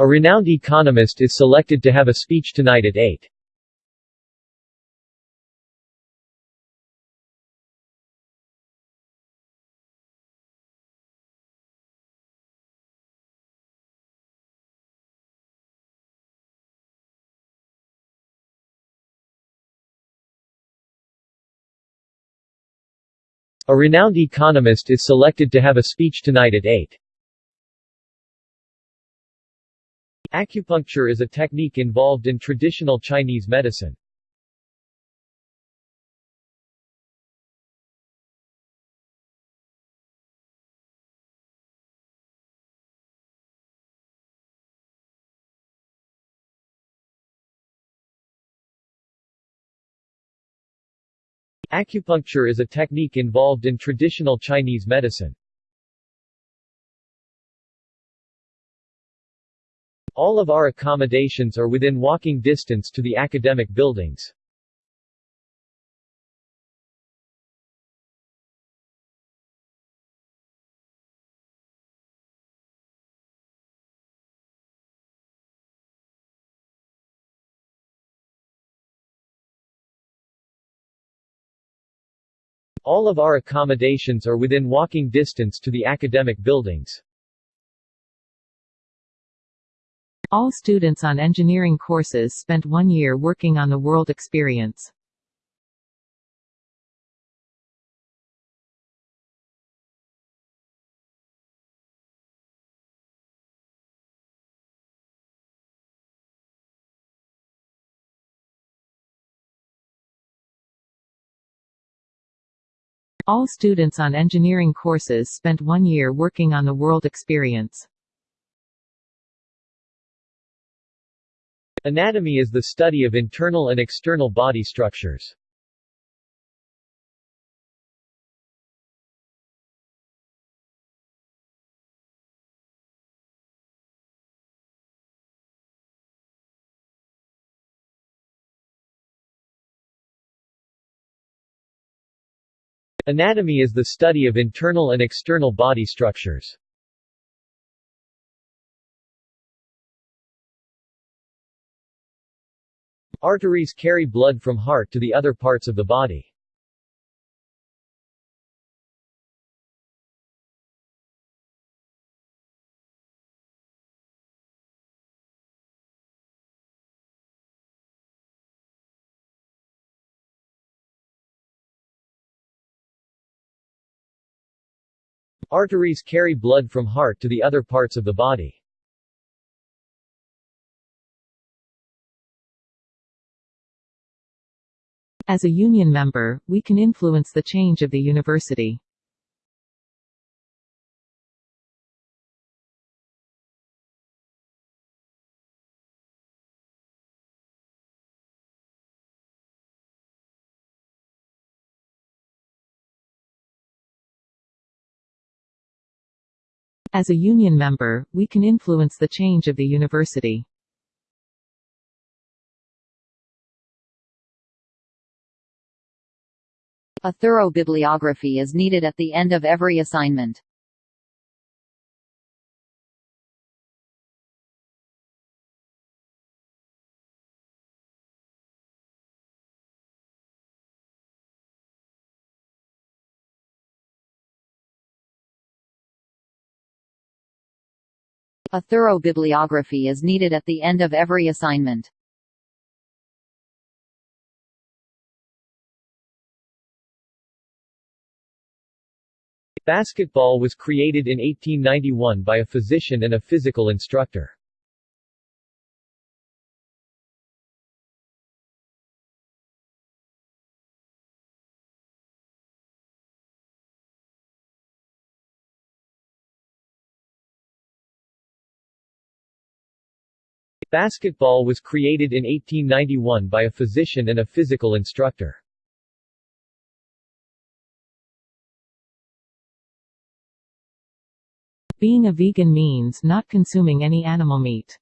A renowned economist is selected to have a speech tonight at 8. A renowned economist is selected to have a speech tonight at 8. Acupuncture is a technique involved in traditional Chinese medicine. Acupuncture is a technique involved in traditional Chinese medicine. All of our accommodations are within walking distance to the academic buildings. All of our accommodations are within walking distance to the academic buildings. All students on engineering courses spent one year working on the world experience. All students on engineering courses spent one year working on the world experience. Anatomy is the study of internal and external body structures. Anatomy is the study of internal and external body structures. Arteries carry blood from heart to the other parts of the body. Arteries carry blood from heart to the other parts of the body. As a union member, we can influence the change of the university. As a union member, we can influence the change of the university. A thorough bibliography is needed at the end of every assignment. A thorough bibliography is needed at the end of every assignment. Basketball was created in 1891 by a physician and a physical instructor. Basketball was created in 1891 by a physician and a physical instructor. Being a vegan means not consuming any animal meat.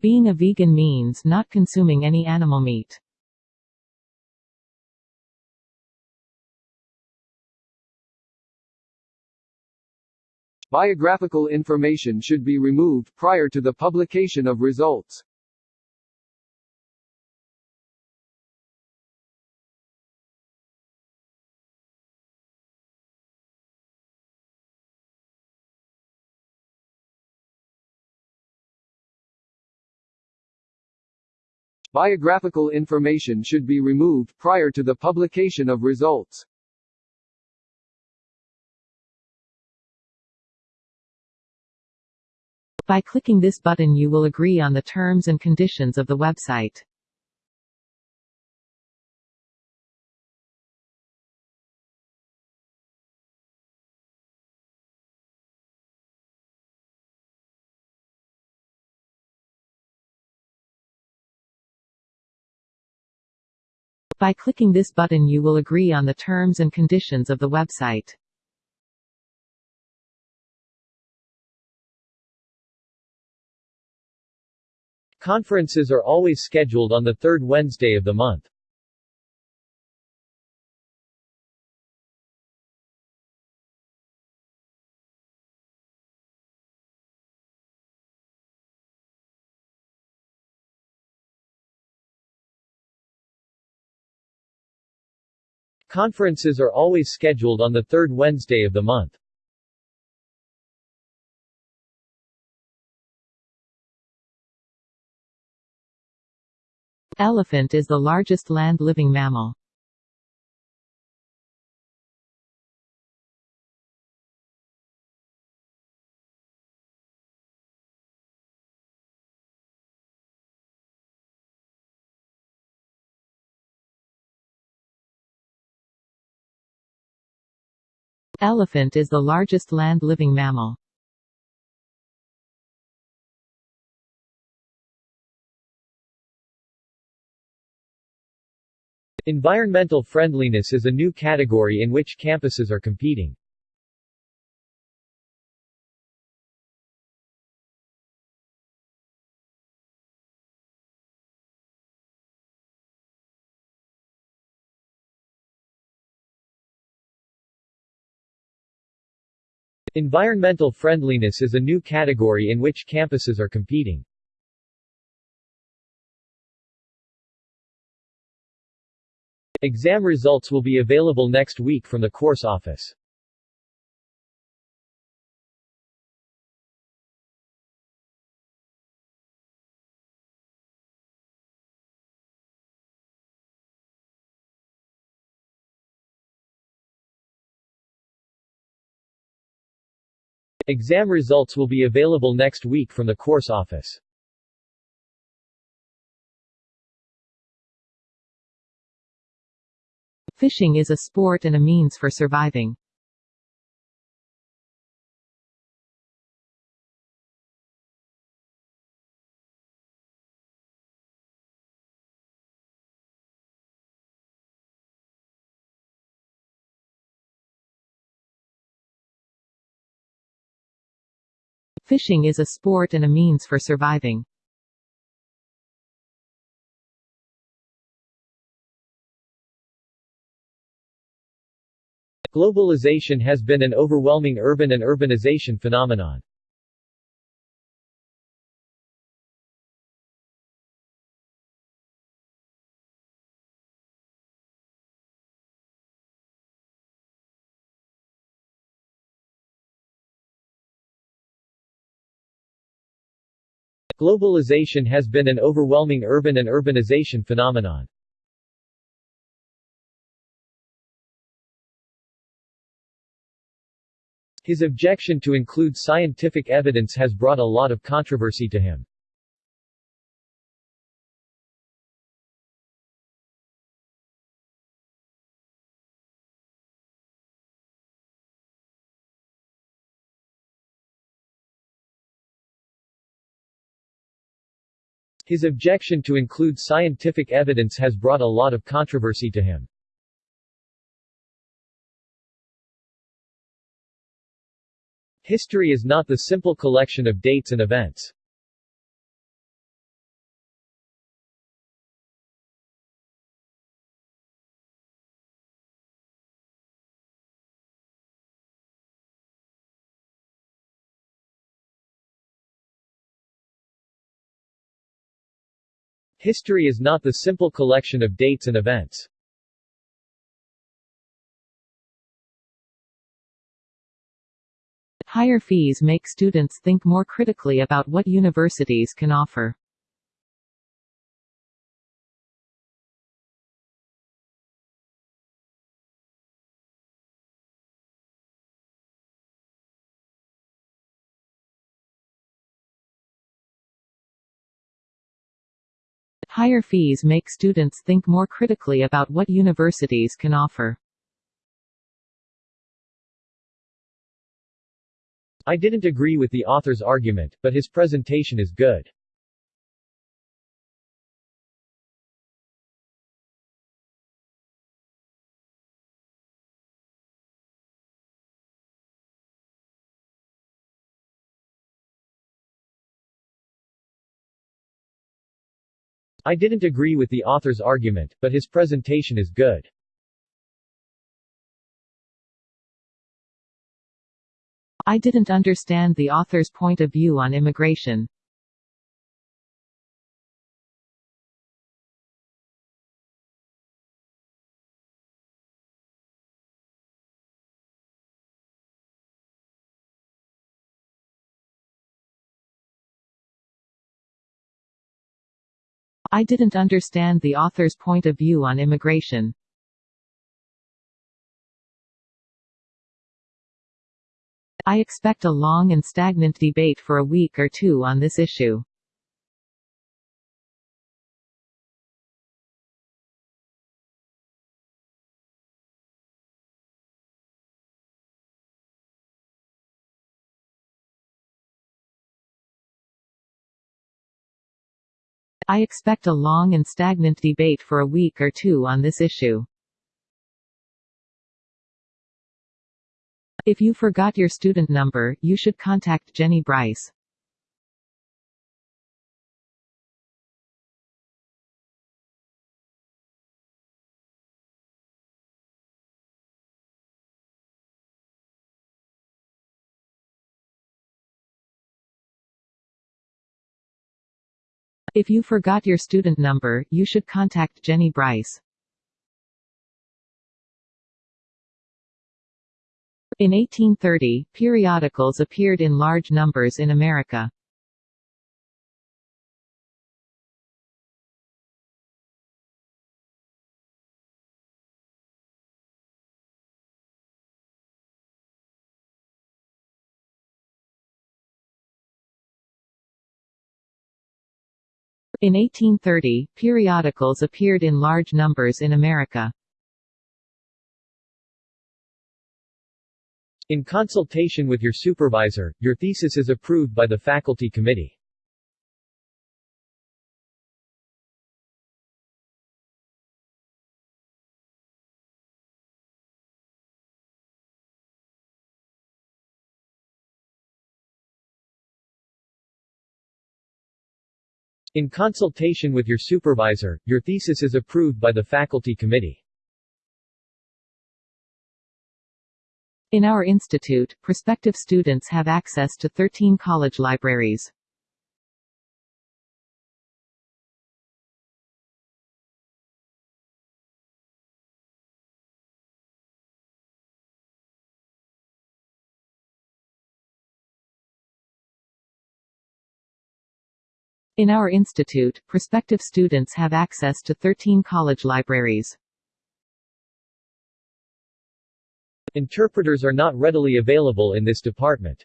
Being a vegan means not consuming any animal meat. Biographical information should be removed prior to the publication of results. Biographical information should be removed prior to the publication of results. By clicking this button you will agree on the terms and conditions of the website. By clicking this button you will agree on the terms and conditions of the website. Conferences are always scheduled on the third Wednesday of the month. Conferences are always scheduled on the third Wednesday of the month. Elephant is the largest land-living mammal. Elephant is the largest land-living mammal. Environmental friendliness is a new category in which campuses are competing. Environmental friendliness is a new category in which campuses are competing. Exam results will be available next week from the course office. Exam results will be available next week from the course office. Fishing is a sport and a means for surviving. Fishing is a sport and a means for surviving. Globalization has been an overwhelming urban and urbanization phenomenon. Globalization has been an overwhelming urban and urbanization phenomenon. His objection to include scientific evidence has brought a lot of controversy to him. His objection to include scientific evidence has brought a lot of controversy to him. History is not the simple collection of dates and events. History is not the simple collection of dates and events. Higher fees make students think more critically about what universities can offer. Higher fees make students think more critically about what universities can offer. I didn't agree with the author's argument, but his presentation is good. I didn't agree with the author's argument, but his presentation is good. I didn't understand the author's point of view on immigration. I didn't understand the author's point of view on immigration. I expect a long and stagnant debate for a week or two on this issue. I expect a long and stagnant debate for a week or two on this issue. If you forgot your student number, you should contact Jenny Bryce. If you forgot your student number, you should contact Jenny Bryce. In 1830, periodicals appeared in large numbers in America. In 1830, periodicals appeared in large numbers in America. In consultation with your supervisor, your thesis is approved by the faculty committee. In consultation with your supervisor, your thesis is approved by the faculty committee. In our institute, prospective students have access to 13 college libraries. In our institute, prospective students have access to 13 college libraries. Interpreters are not readily available in this department.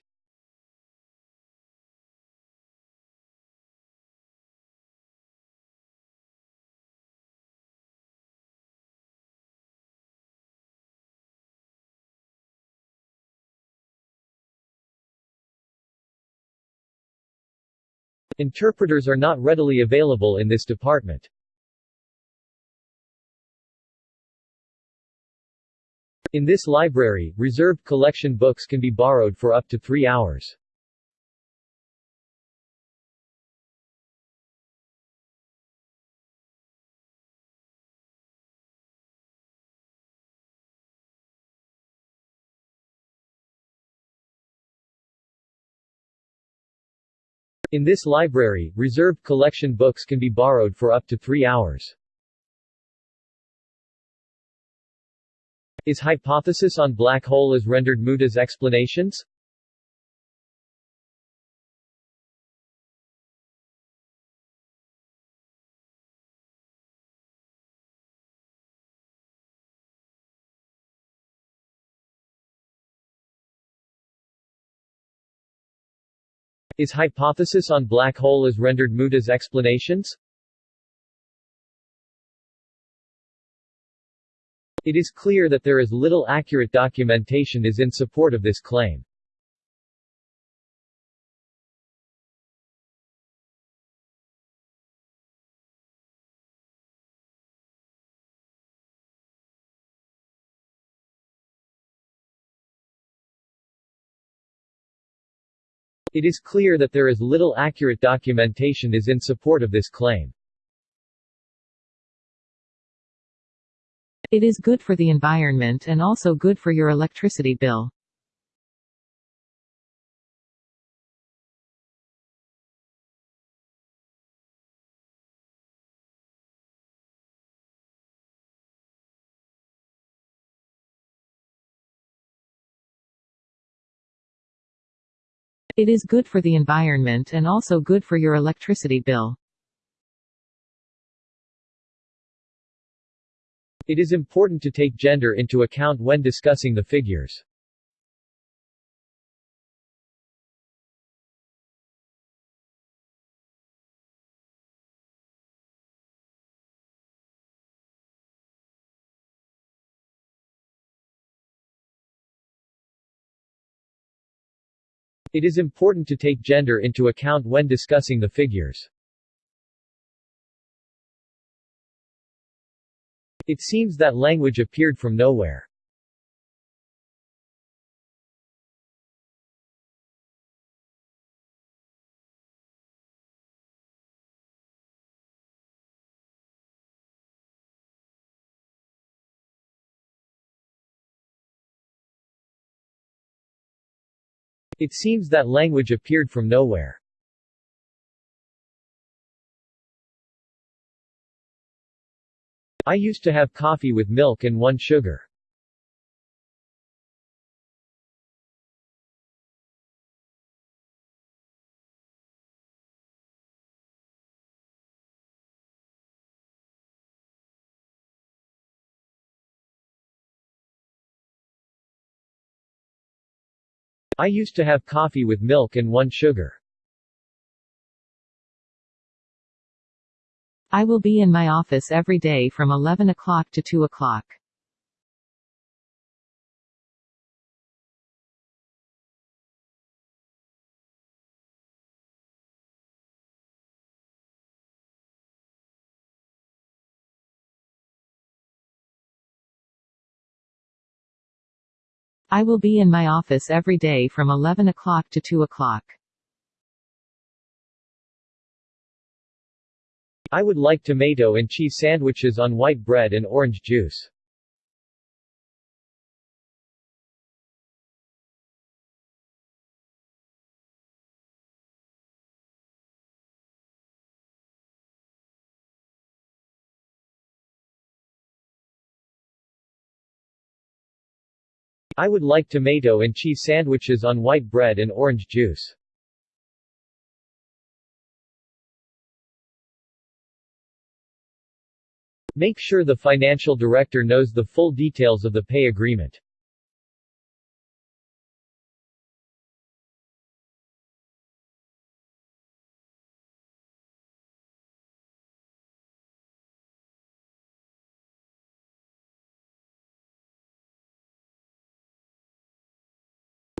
Interpreters are not readily available in this department. In this library, reserved collection books can be borrowed for up to three hours. In this library, reserved collection books can be borrowed for up to three hours. Is hypothesis on black hole is rendered moot as explanations? Is hypothesis on black hole is rendered moot as explanations? It is clear that there is little accurate documentation is in support of this claim. It is clear that there is little accurate documentation is in support of this claim. It is good for the environment and also good for your electricity bill. It is good for the environment and also good for your electricity bill. It is important to take gender into account when discussing the figures. It is important to take gender into account when discussing the figures. It seems that language appeared from nowhere. It seems that language appeared from nowhere. I used to have coffee with milk and one sugar. I used to have coffee with milk and one sugar. I will be in my office every day from 11 o'clock to 2 o'clock. I will be in my office every day from 11 o'clock to 2 o'clock. I would like tomato and cheese sandwiches on white bread and orange juice. I would like tomato and cheese sandwiches on white bread and orange juice. Make sure the financial director knows the full details of the pay agreement.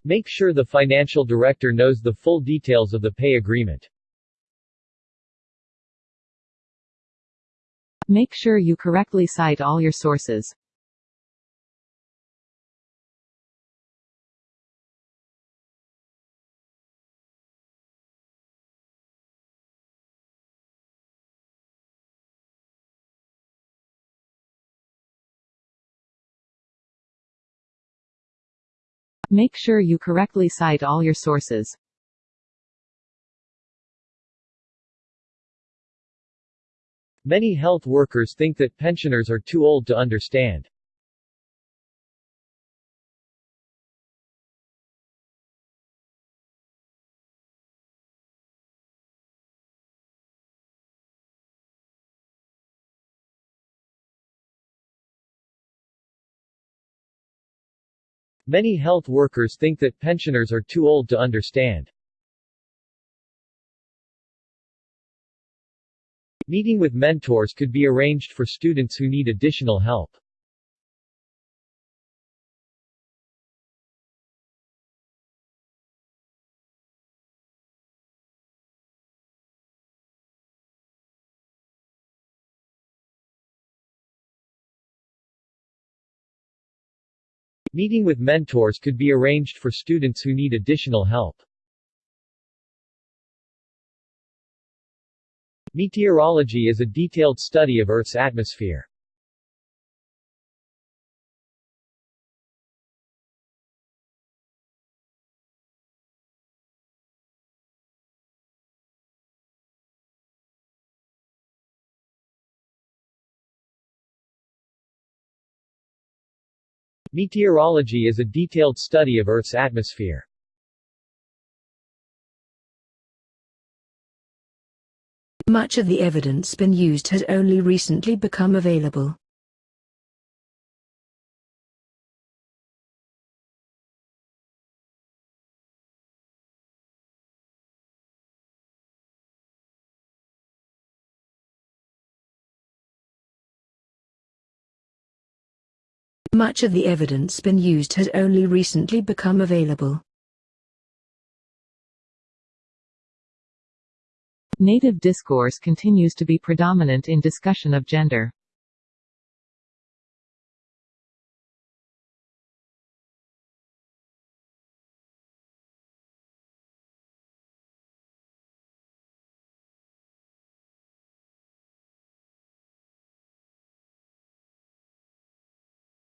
Make sure the financial director knows the full details of the pay agreement. Make sure you correctly cite all your sources. Make sure you correctly cite all your sources. Many health workers think that pensioners are too old to understand. Many health workers think that pensioners are too old to understand. Meeting with mentors could be arranged for students who need additional help. Meeting with mentors could be arranged for students who need additional help. Meteorology is a detailed study of Earth's atmosphere. Meteorology is a detailed study of Earth's atmosphere. Much of the evidence been used has only recently become available. Much of the evidence been used has only recently become available. Native discourse continues to be predominant in discussion of gender.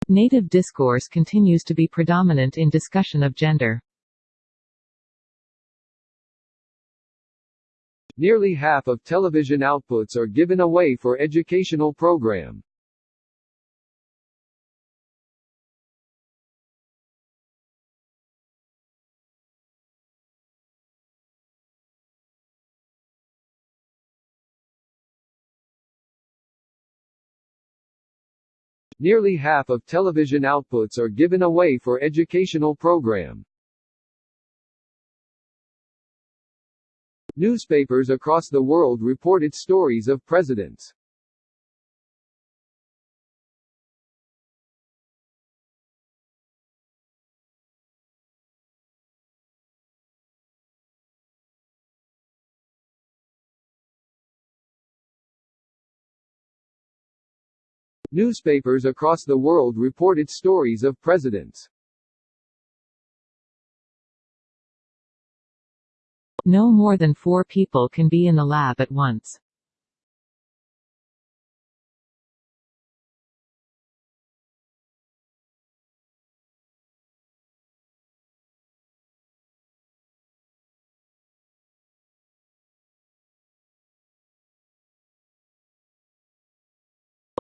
Native discourse continues to be predominant in discussion of gender. Nearly half of television outputs are given away for educational program. Nearly half of television outputs are given away for educational program. Newspapers across the world reported stories of presidents. Newspapers across the world reported stories of presidents. No more than four people can be in the lab at once.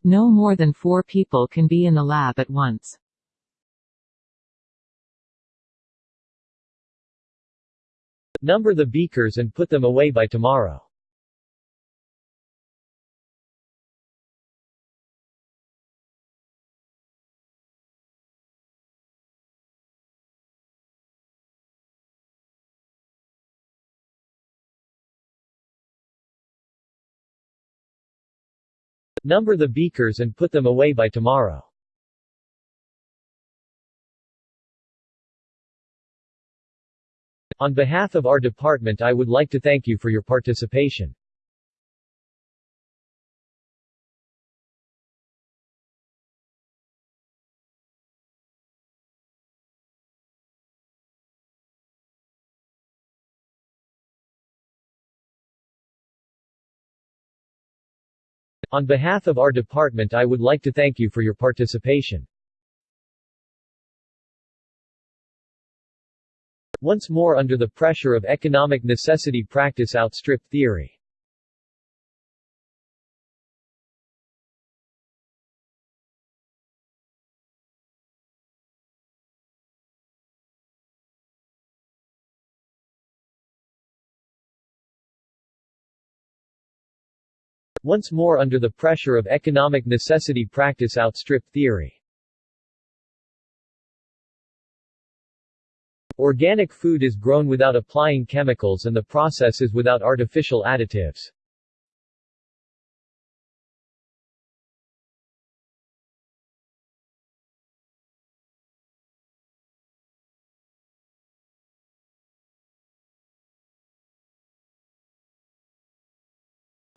No more than four people can be in the lab at once. Number the beakers and put them away by tomorrow. Number the beakers and put them away by tomorrow. On behalf of our department I would like to thank you for your participation. On behalf of our department I would like to thank you for your participation. once more under the pressure of economic necessity practice outstripped theory. Once more under the pressure of economic necessity practice outstripped theory. Organic food is grown without applying chemicals and the process is without artificial additives.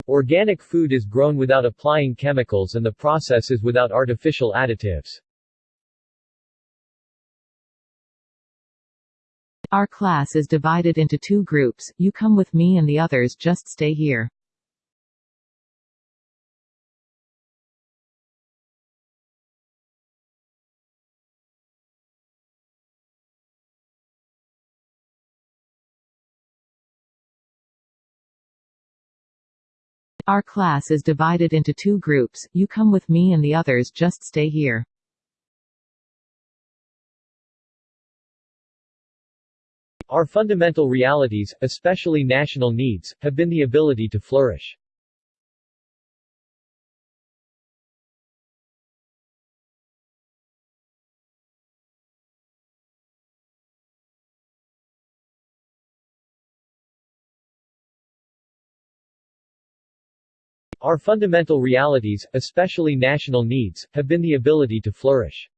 Organic food is grown without applying chemicals and the process is without artificial additives. Our class is divided into two groups, you come with me and the others just stay here. Our class is divided into two groups, you come with me and the others just stay here. Our fundamental realities, especially national needs, have been the ability to flourish. Our fundamental realities, especially national needs, have been the ability to flourish.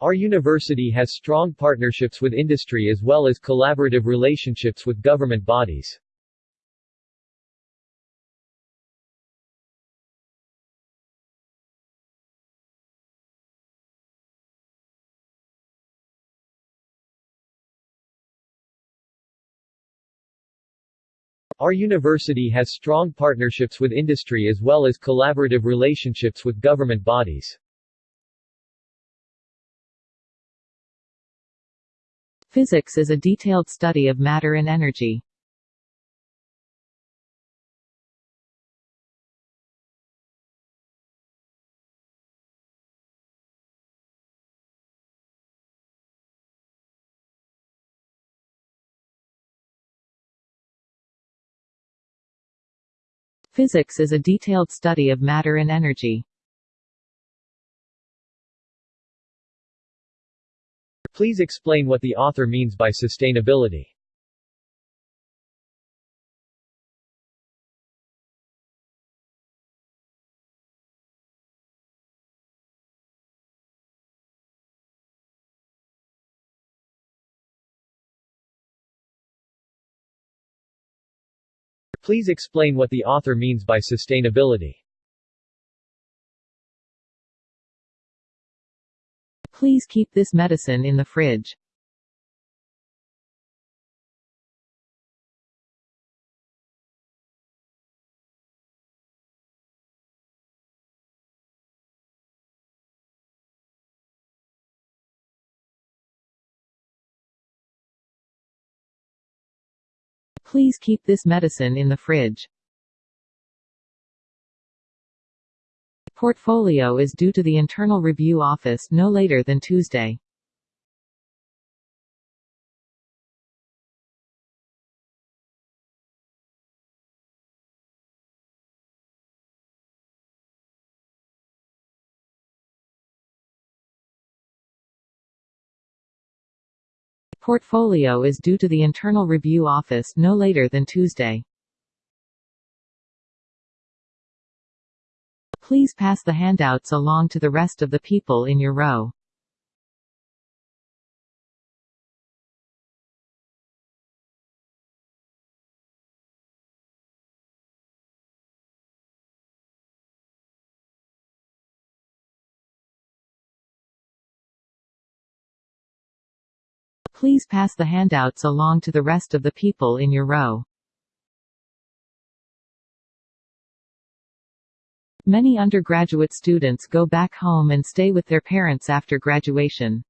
Our university has strong partnerships with industry as well as collaborative relationships with government bodies. Our university has strong partnerships with industry as well as collaborative relationships with government bodies. Physics is a detailed study of matter and energy. Physics is a detailed study of matter and energy. Please explain what the author means by sustainability. Please explain what the author means by sustainability. Please keep this medicine in the fridge. Please keep this medicine in the fridge. Portfolio is due to the Internal Review Office no later than Tuesday. Portfolio is due to the Internal Review Office no later than Tuesday. Please pass the handouts along to the rest of the people in your row. Please pass the handouts along to the rest of the people in your row. Many undergraduate students go back home and stay with their parents after graduation.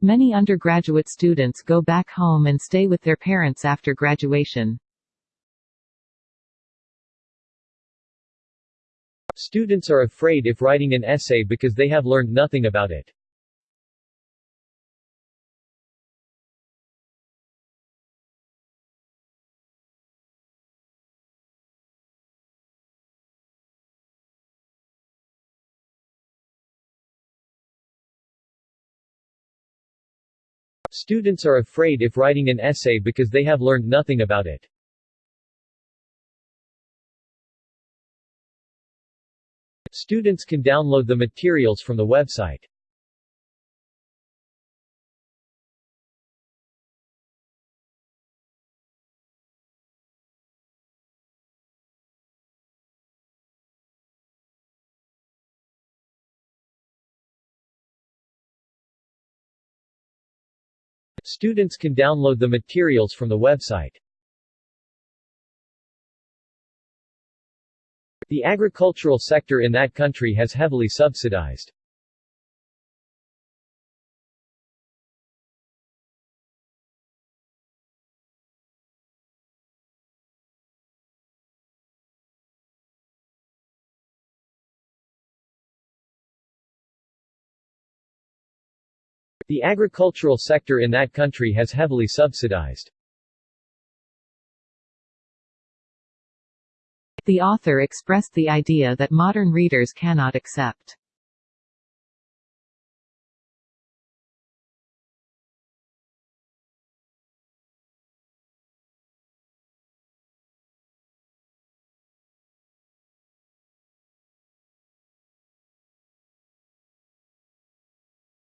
Many undergraduate students go back home and stay with their parents after graduation. Students are afraid if writing an essay because they have learned nothing about it. Students are afraid if writing an essay because they have learned nothing about it. Students can download the materials from the website. Students can download the materials from the website. The agricultural sector in that country has heavily subsidized. The agricultural sector in that country has heavily subsidized. The author expressed the idea that modern readers cannot accept.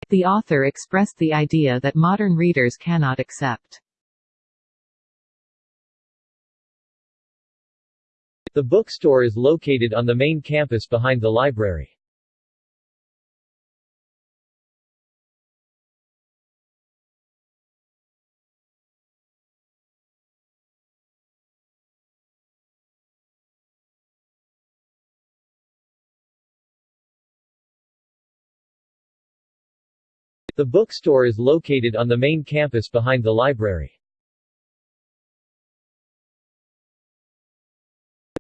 The author expressed the idea that modern readers cannot accept. The bookstore is located on the main campus behind the library. The bookstore is located on the main campus behind the library.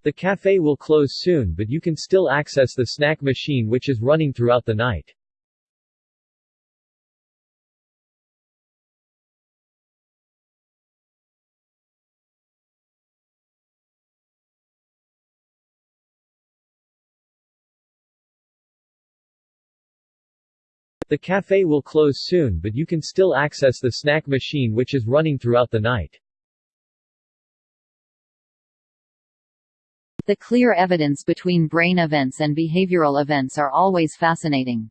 The cafe will close soon but you can still access the snack machine which is running throughout the night. The cafe will close soon but you can still access the snack machine which is running throughout the night. The clear evidence between brain events and behavioral events are always fascinating.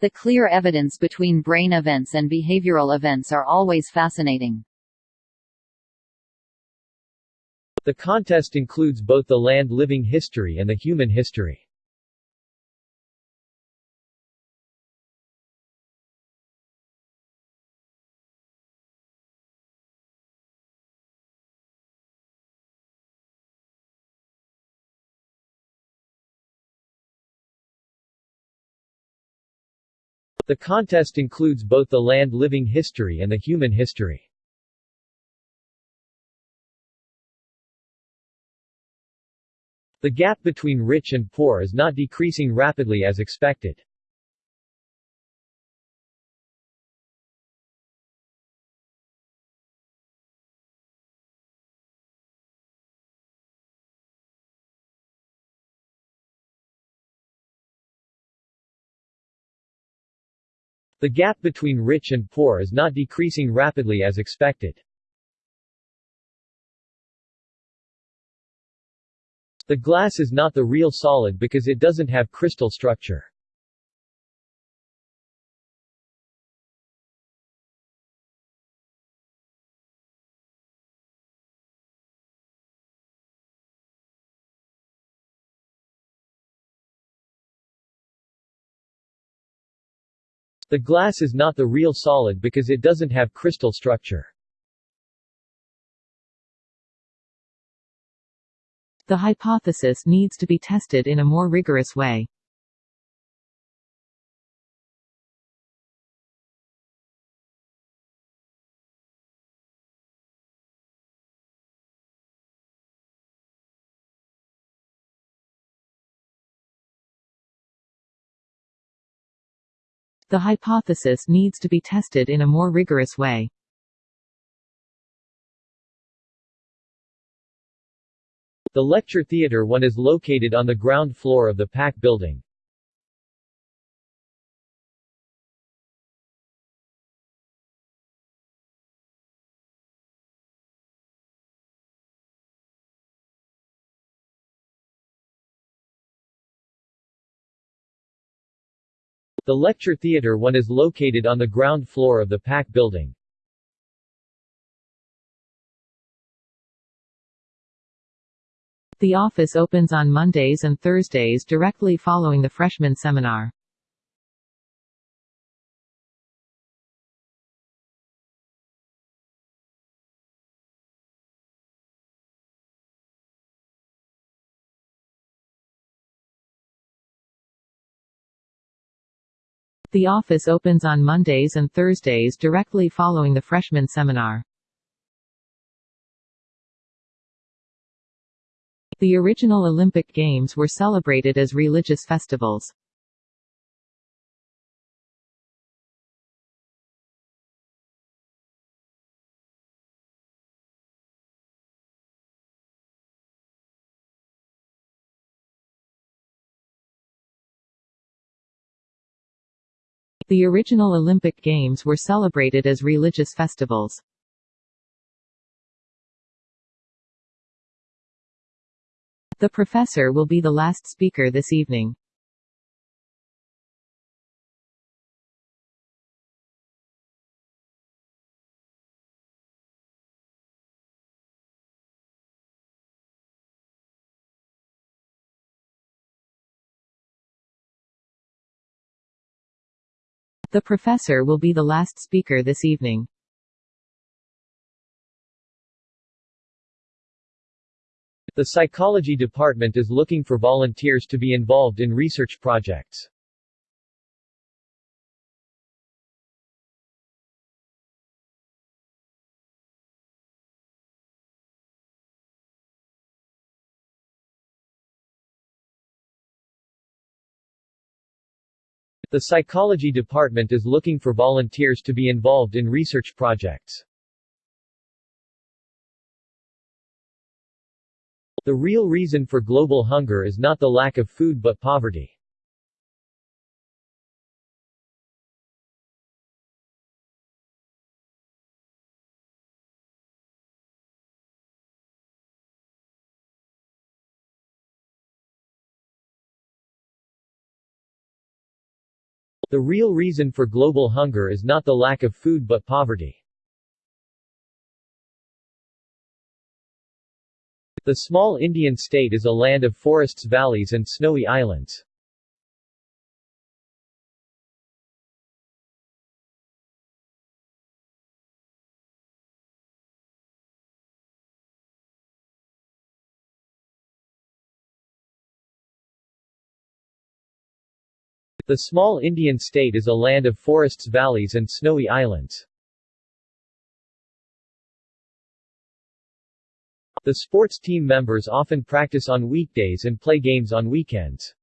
The clear evidence between brain events and behavioral events are always fascinating. The contest includes both the land living history and the human history. The contest includes both the land living history and the human history. The gap between rich and poor is not decreasing rapidly as expected. The gap between rich and poor is not decreasing rapidly as expected. The glass is not the real solid because it doesn't have crystal structure. The glass is not the real solid because it doesn't have crystal structure. The hypothesis needs to be tested in a more rigorous way. The hypothesis needs to be tested in a more rigorous way. The lecture theater one is located on the ground floor of the PAC building. The lecture theater one is located on the ground floor of the PAC building. The office opens on Mondays and Thursdays directly following the freshman seminar. The office opens on Mondays and Thursdays directly following the freshman seminar. The original Olympic Games were celebrated as religious festivals. The original Olympic Games were celebrated as religious festivals. The professor will be the last speaker this evening. The professor will be the last speaker this evening. The psychology department is looking for volunteers to be involved in research projects. The psychology department is looking for volunteers to be involved in research projects. The real reason for global hunger is not the lack of food but poverty. The real reason for global hunger is not the lack of food but poverty. The small Indian state is a land of forests valleys and snowy islands. The small Indian state is a land of forests valleys and snowy islands. The sports team members often practice on weekdays and play games on weekends.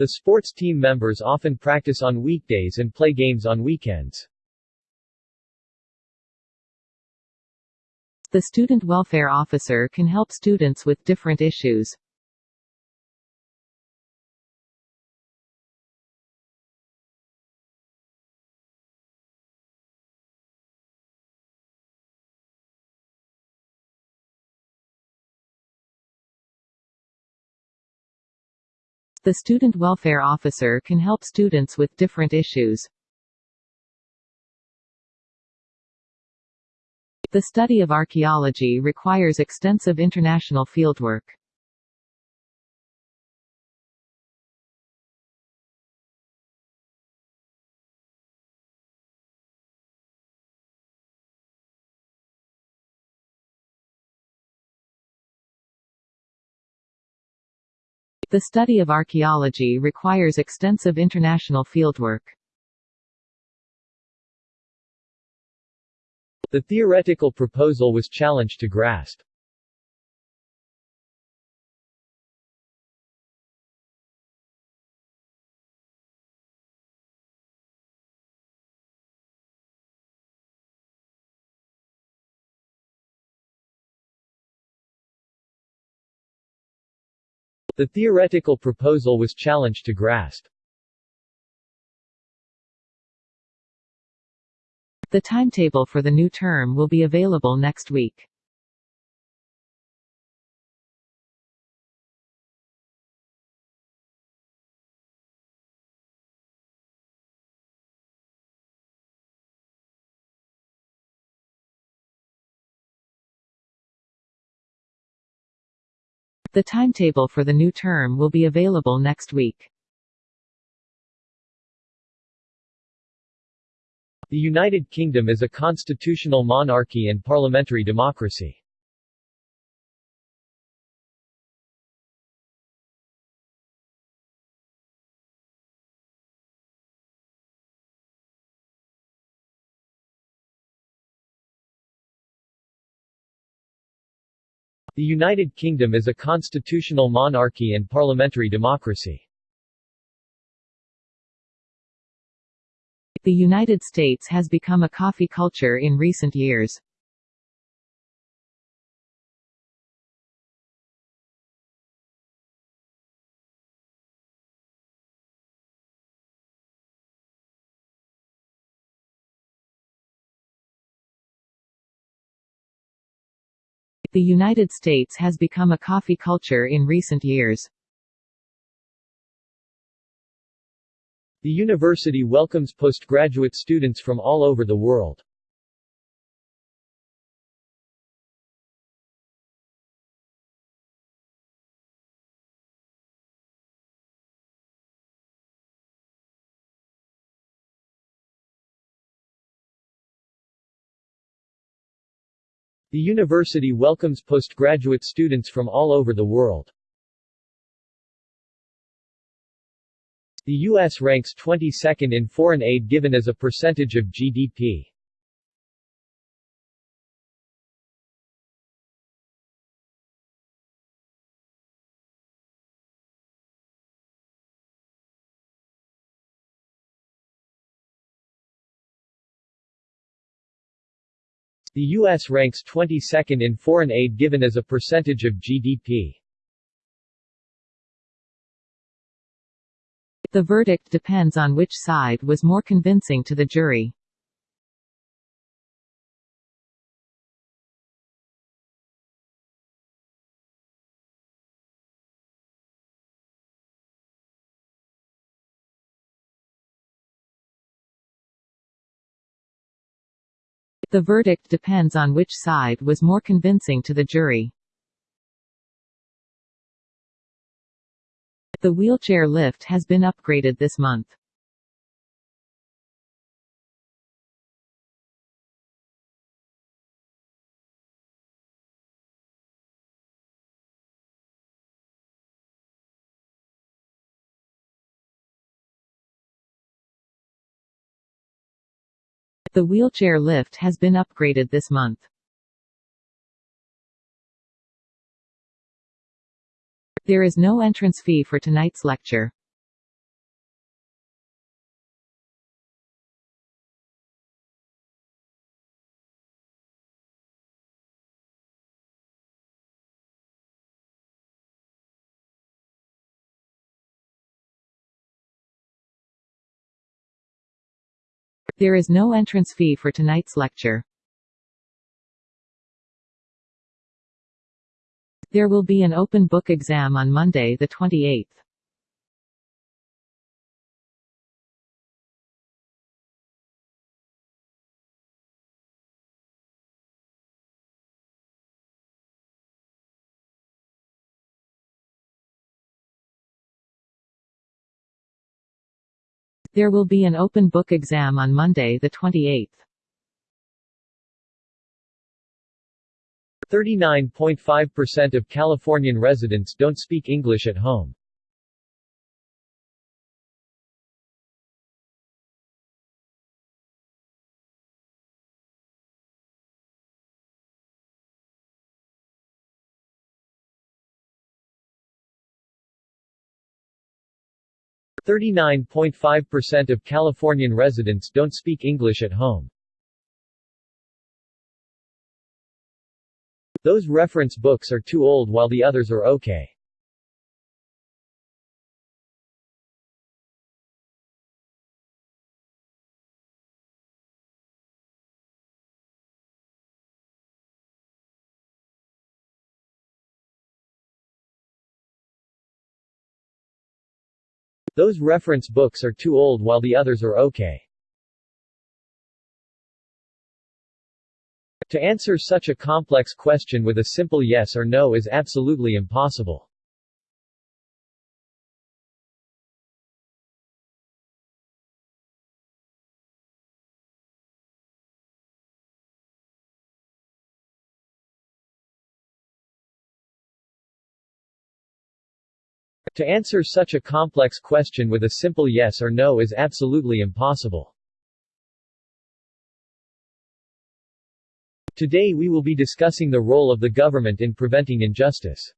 The sports team members often practice on weekdays and play games on weekends. The student welfare officer can help students with different issues. The student welfare officer can help students with different issues. The study of archaeology requires extensive international fieldwork. The study of archaeology requires extensive international fieldwork. The theoretical proposal was challenged to grasp. The theoretical proposal was challenged to grasp. The timetable for the new term will be available next week. The timetable for the new term will be available next week. The United Kingdom is a constitutional monarchy and parliamentary democracy. The United Kingdom is a constitutional monarchy and parliamentary democracy. The United States has become a coffee culture in recent years. The United States has become a coffee culture in recent years. The university welcomes postgraduate students from all over the world. The university welcomes postgraduate students from all over the world. The U.S. ranks 22nd in foreign aid given as a percentage of GDP. The U.S. ranks 22nd in foreign aid given as a percentage of GDP. The verdict depends on which side was more convincing to the jury. The verdict depends on which side was more convincing to the jury. The wheelchair lift has been upgraded this month. The wheelchair lift has been upgraded this month. There is no entrance fee for tonight's lecture. There is no entrance fee for tonight's lecture. There will be an open book exam on Monday the 28th. There will be an open book exam on Monday the 28th. 39.5% of Californian residents don't speak English at home. Thirty-nine point five percent of Californian residents don't speak English at home. Those reference books are too old while the others are okay. Those reference books are too old while the others are okay. To answer such a complex question with a simple yes or no is absolutely impossible. To answer such a complex question with a simple yes or no is absolutely impossible. Today we will be discussing the role of the government in preventing injustice.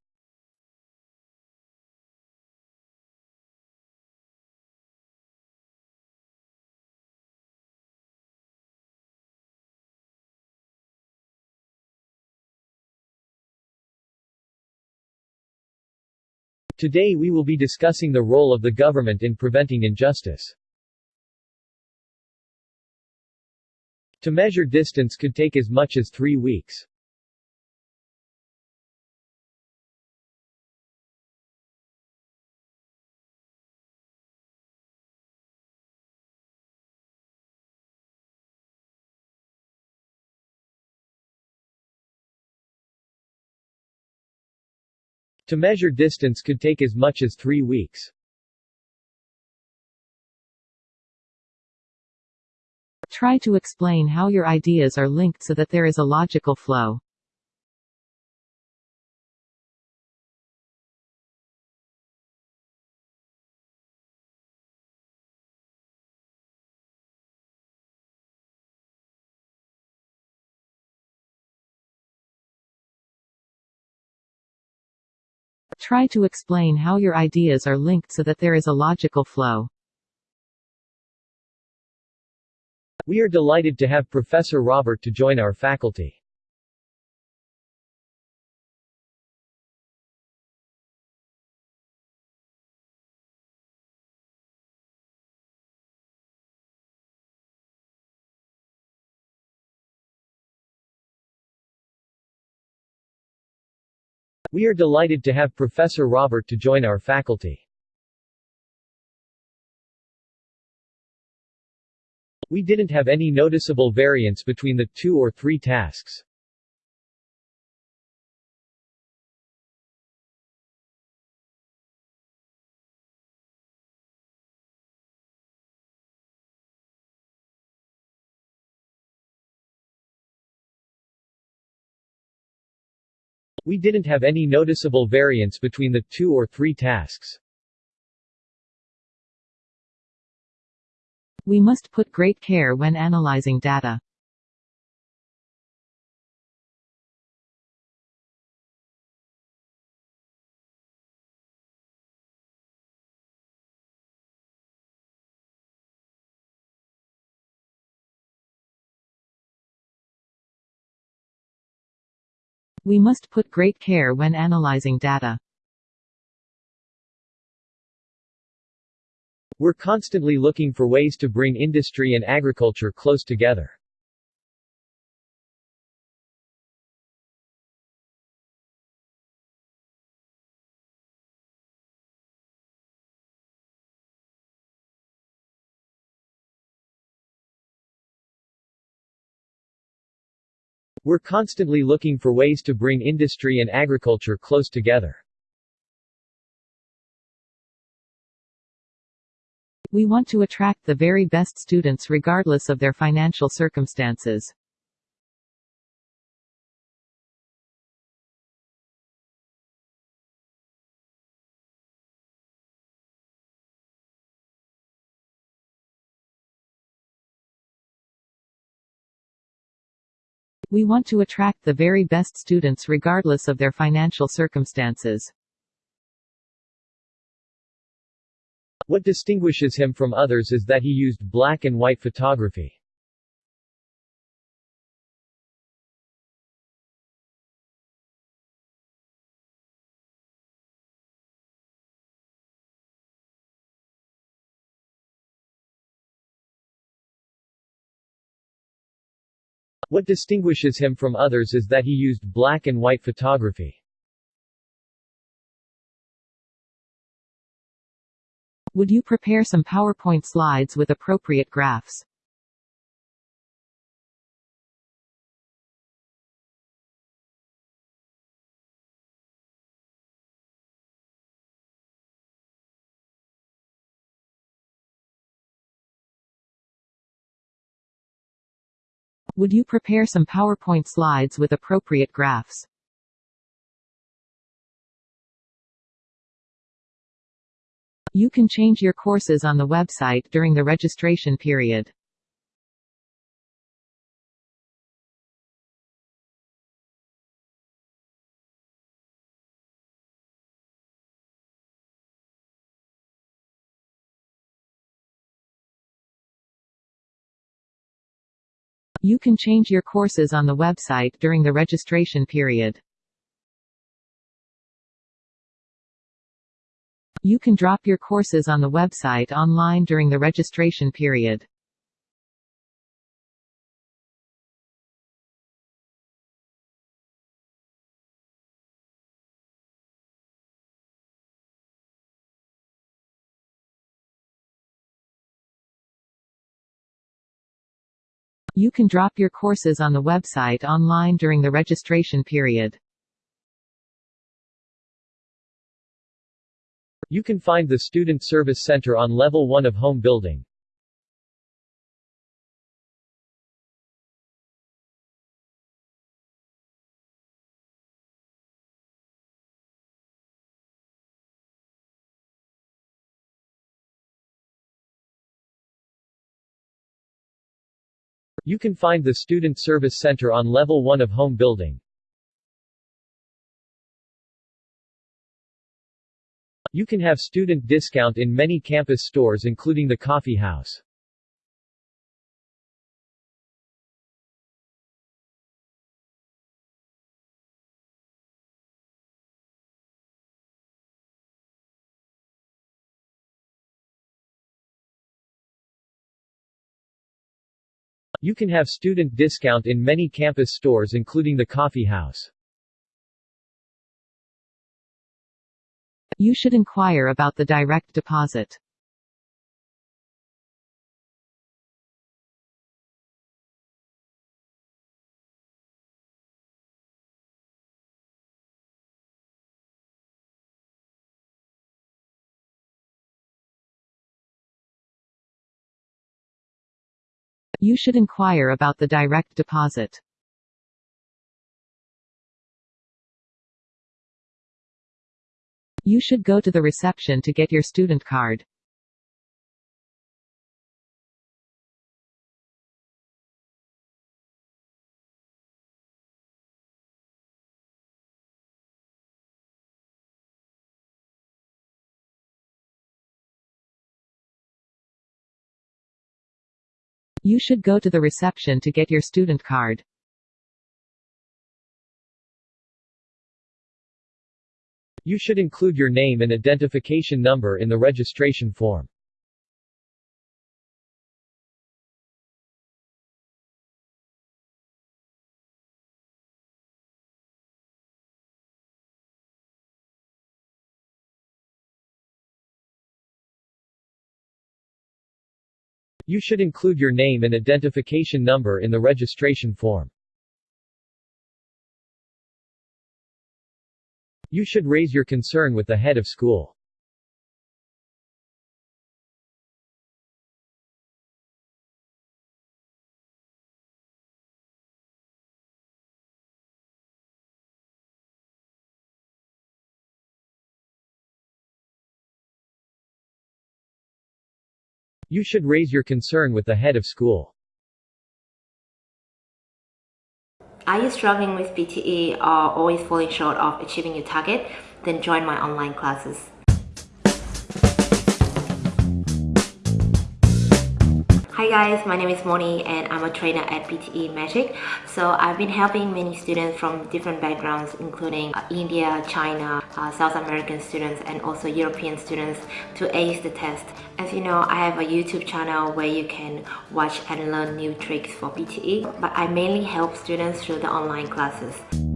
Today we will be discussing the role of the government in preventing injustice. To measure distance could take as much as three weeks. To measure distance could take as much as three weeks. Try to explain how your ideas are linked so that there is a logical flow. Try to explain how your ideas are linked so that there is a logical flow. We are delighted to have Professor Robert to join our faculty. We are delighted to have Professor Robert to join our faculty. We didn't have any noticeable variance between the two or three tasks. We didn't have any noticeable variance between the two or three tasks. We must put great care when analyzing data. We must put great care when analyzing data. We're constantly looking for ways to bring industry and agriculture close together. We're constantly looking for ways to bring industry and agriculture close together. We want to attract the very best students regardless of their financial circumstances. We want to attract the very best students regardless of their financial circumstances. What distinguishes him from others is that he used black and white photography. What distinguishes him from others is that he used black and white photography. Would you prepare some PowerPoint slides with appropriate graphs? Would you prepare some PowerPoint slides with appropriate graphs? You can change your courses on the website during the registration period. You can change your courses on the website during the registration period. You can drop your courses on the website online during the registration period. You can drop your courses on the website online during the registration period. You can find the Student Service Center on level 1 of home building. You can find the Student Service Center on level 1 of home building. You can have student discount in many campus stores including the coffee house. You can have student discount in many campus stores including the coffee house. You should inquire about the direct deposit. You should inquire about the direct deposit. You should go to the reception to get your student card. You should go to the reception to get your student card. You should include your name and identification number in the registration form. You should include your name and identification number in the registration form. You should raise your concern with the head of school. You should raise your concern with the head of school. Are you struggling with PTE or always falling short of achieving your target? Then join my online classes. Guys, my name is Moni and I'm a trainer at PTE Magic. So I've been helping many students from different backgrounds including uh, India, China, uh, South American students and also European students to ace the test. As you know, I have a YouTube channel where you can watch and learn new tricks for PTE, but I mainly help students through the online classes.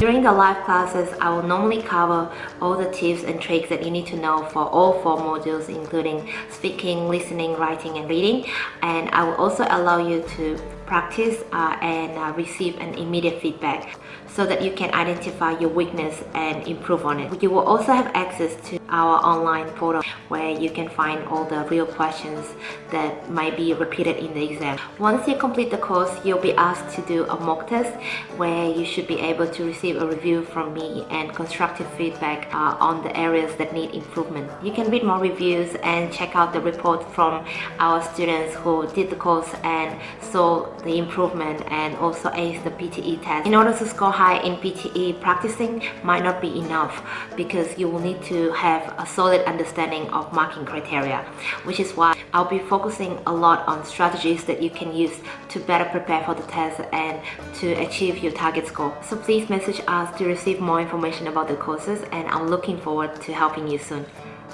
During the live classes, I will normally cover all the tips and tricks that you need to know for all four modules including speaking, listening, writing and reading. And I will also allow you to practice uh, and uh, receive an immediate feedback so that you can identify your weakness and improve on it. You will also have access to our online portal where you can find all the real questions that might be repeated in the exam. Once you complete the course, you'll be asked to do a mock test where you should be able to receive a review from me and constructive feedback uh, on the areas that need improvement. You can read more reviews and check out the report from our students who did the course and saw the improvement and also ace the PTE test. In order to score high in PTE, practicing might not be enough because you will need to have a solid understanding of marking criteria, which is why I'll be focusing a lot on strategies that you can use to better prepare for the test and to achieve your target score. So please message us to receive more information about the courses and I'm looking forward to helping you soon.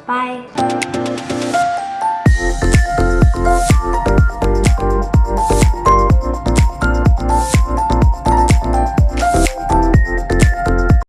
Bye!